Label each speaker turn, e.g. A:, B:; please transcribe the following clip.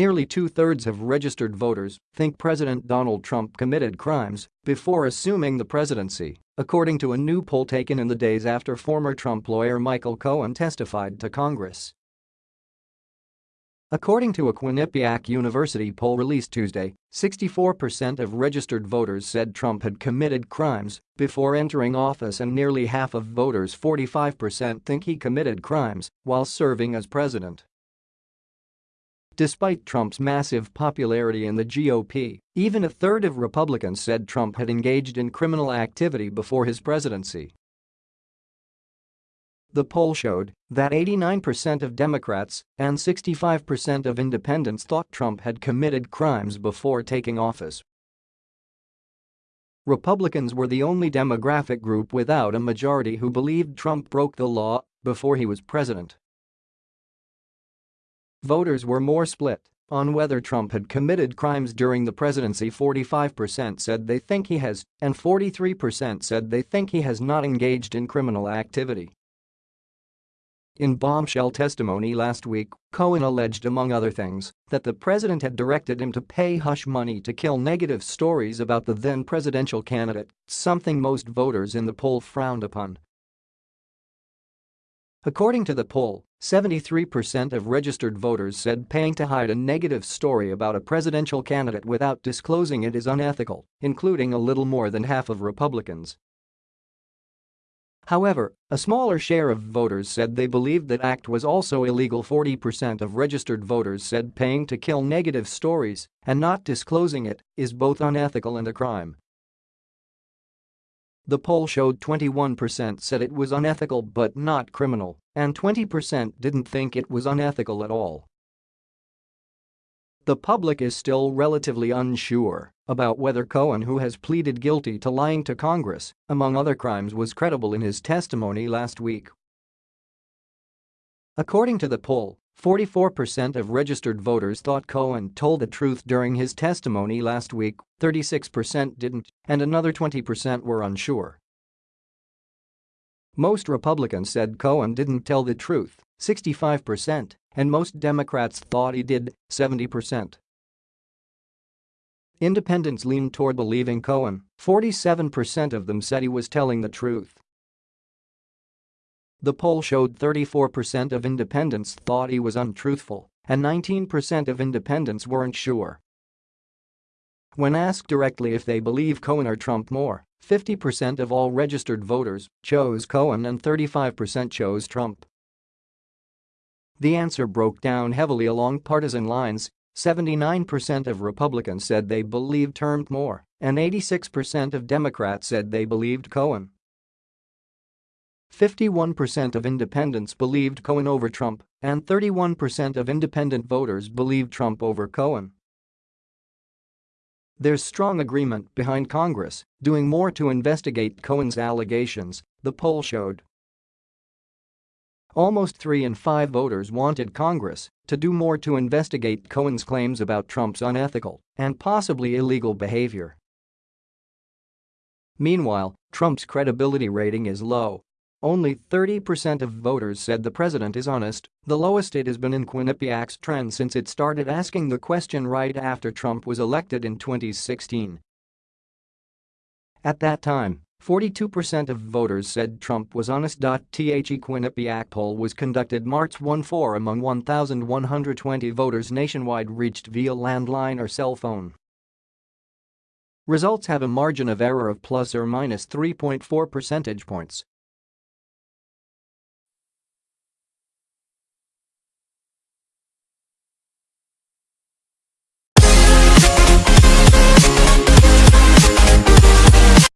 A: nearly two-thirds of registered voters think President Donald Trump committed crimes before assuming the presidency, according to a new poll taken in the days after former Trump lawyer Michael Cohen testified to Congress. According to a Quinnipiac University poll released Tuesday, 64% of registered voters said Trump had committed crimes before entering office and nearly half of voters 45% think he committed crimes while serving as president. Despite Trump's massive popularity in the GOP, even a third of Republicans said Trump had engaged in criminal activity before his presidency. The poll showed that 89% of Democrats and 65% of independents thought Trump had committed crimes before taking office. Republicans were the only demographic group without a majority who believed Trump broke the law before he was president. Voters were more split on whether Trump had committed crimes during the presidency 45% said they think he has and 43% said they think he has not engaged in criminal activity. In bombshell testimony last week, Cohen alleged among other things that the president had directed him to pay hush money to kill negative stories about the then presidential candidate, something most voters in the poll frowned upon. According to the poll, 73% of registered voters said paying to hide a negative story about a presidential candidate without disclosing it is unethical, including a little more than half of Republicans. However, a smaller share of voters said they believed that act was also illegal 40% of registered voters said paying to kill negative stories and not disclosing it is both unethical and a crime. The poll showed 21% said it was unethical but not criminal, and 20% didn't think it was unethical at all. The public is still relatively unsure about whether Cohen who has pleaded guilty to lying to Congress, among other crimes was credible in his testimony last week. According to the poll, 44% of registered voters thought Cohen told the truth during his testimony last week, 36% didn't, and another 20% were unsure. Most Republicans said Cohen didn't tell the truth, 65%, and most Democrats thought he did, 70%. Independents leaned toward believing Cohen, 47% of them said he was telling the truth. The poll showed 34% of independents thought he was untruthful, and 19% of independents weren't sure. When asked directly if they believe Cohen or Trump more, 50% of all registered voters chose Cohen and 35% chose Trump. The answer broke down heavily along partisan lines, 79% of Republicans said they believed Trump more, and 86% of Democrats said they believed Cohen. 51% of independents believed Cohen over Trump, and 31% of independent voters believed Trump over Cohen. There's strong agreement behind Congress doing more to investigate Cohen's allegations, the poll showed. Almost 3 in 5 voters wanted Congress to do more to investigate Cohen's claims about Trump's unethical and possibly illegal behavior. Meanwhile, Trump's credibility rating is low only 30% of voters said the president is honest, the lowest it has been in Quinnipiac's trend since it started asking the question right after Trump was elected in 2016. At that time, 42% of voters said Trump was honest. The Quinnipiac poll was conducted March 14 among 1,120 voters nationwide reached via landline or cell phone. Results have a margin of error of plus or minus 3.4 percentage points